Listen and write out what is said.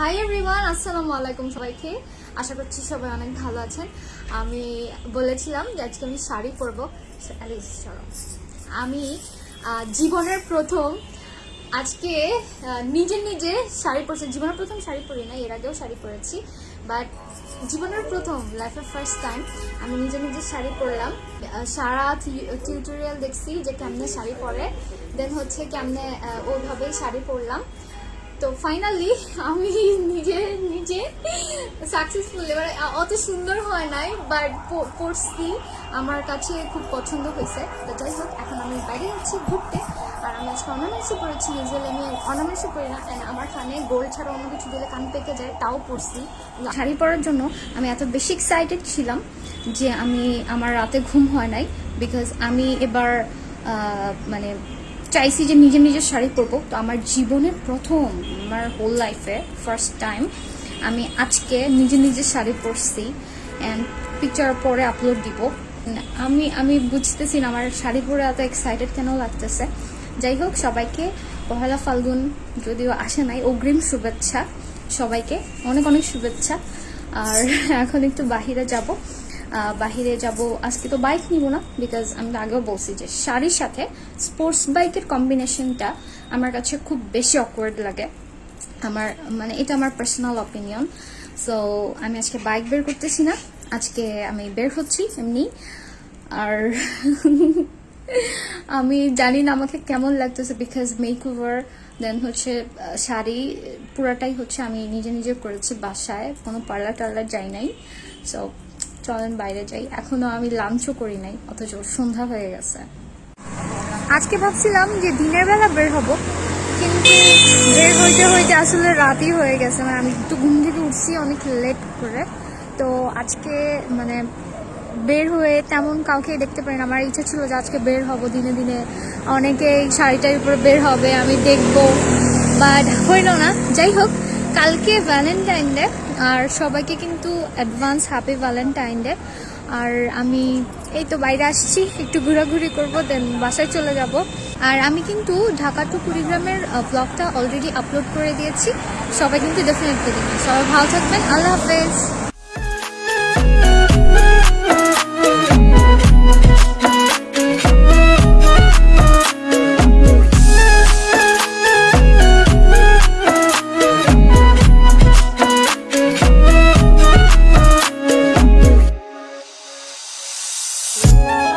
Hi everyone আসসালামু আলাইকুম সবাইকে। আশা করছি সবাই অনেক ভালো আছেন। আমি বলেছিলাম যে আজকে আমি শাড়ি পরবো। আমি জীবনের প্রথম, আজকে নিজে নিজে শাড়ি পরছি। জীবনের প্রথম শাড়ি পরি না এর আগেও শাড়ি পরেছি। বাট জীবনের প্রথম লাইফের ফার্স্ট টাইম আমি নিজে নিজে শাড়ি পরলাম। সারা টিউটোরিয়াল দেখছি যে কেমনে শাড়ি পরে। দেন হচ্ছে কেমনে ওইভাবেই শাড়ি পরলাম। তো ফাইনালি আমি নিজে নিজে সাকসেসফুল এবার, অত সুন্দর হয় নাই বাট পড়ছি আমার কাছে খুব পছন্দ হয়েছে। তো যাই হোক, এখন আমি বাইরে যাচ্ছি ঘুরতে। আর আমি আজকে অর্নামেন্টসও পড়েছি ইউজুয়ালি আমি অর্নামেন্টসও পড়ি না, and আমার কানে গোল ছাড়া অন্য কিছু দিলে কান পেকে যায়, তাও পড়ছি শাড়ি পরার জন্য আমি এত বেশি এক্সাইটেড ছিলাম যে আমি, আমার রাতে ঘুম হয় নাই বিকজ আমি এবার মানে চাইছি যে নিজে নিজের শাড়ি পরবো। তো আমার জীবনের প্রথম, আমার হোল লাইফে ফার্স্ট টাইম আমি আজকে নিজে নিজে শাড়ি পরছি অ্যান্ড পিকচার পরে আপলোড দিব। আমি আমি বুঝতেছি না, আমার শাড়ি পরে এত এক্সাইটেড কেন লাগতেছে। যাই হোক, সবাইকে পহেলা ফাল্গুন যদিও আসে নাই, অগ্রিম শুভেচ্ছা সবাইকে, অনেক অনেক শুভেচ্ছা। আর এখন একটু বাহিরে যাব। বাহিরে যাব। আজকে তো বাইক নিব না বিকজ আমি তো আগেও বলছি যে শাড়ির সাথে স্পোর্টস বাইকের কম্বিনেশনটা আমার কাছে খুব বেশি অকওয়ার্ড লাগে। আমার মানে এটা আমার পার্সোনাল অপিনিয়ন সো আমি আজকে বাইক বের করতেছি না, আজকে আমি বের হচ্ছি এমনি। আর আমি জানি না আমাকে কেমন লাগতেছে বিকজ মেক ওভার দেন হচ্ছে শাড়ি, পুরাটাই হচ্ছে আমি নিজে নিজে করেছি বাসায়, কোনো পার্লার টার্লার যাই নাই। সো চলেন বাইরে যাই। এখনও আমি লাঞ্চও করি নাই, অথচ সন্ধ্যা হয়ে গেছে। আজকে ভাবছিলাম যে দিনের বেলা বের হব, কিন্তু বের হইতে হইতে আসলে রাতই হয়ে গেছে। মানে আমি একটু ঘুম থেকে উঠছি অনেক লেট করে। তো আজকে মানে বের হয়ে তেমন কাউকে দেখতে পারি না। আমার ইচ্ছা ছিল যে আজকে বের হব, দিনে দিনে অনেকেই শাড়িটার উপরে বের হবে, আমি দেখব। বাট হইল না। যাই হোক, কালকে ভ্যালেন্টাইন ডে আর সবাইকে কিন্তু অ্যাডভান্স হ্যাপি ভ্যালেন্টাইন ডে আর আমি এই তো বাইরে আসছি, একটু ঘোরাঘুরি করব দেন বাসায় চলে যাব। আর আমি কিন্তু ঢাকা টু কুড়িগ্রামের ব্লগটা অলরেডি আপলোড করে দিয়েছি। সবাই কিন্তু ডেফিনেটলি সবাই ভালো থাকবেন। আল্লাহ হাফেজ। Bye.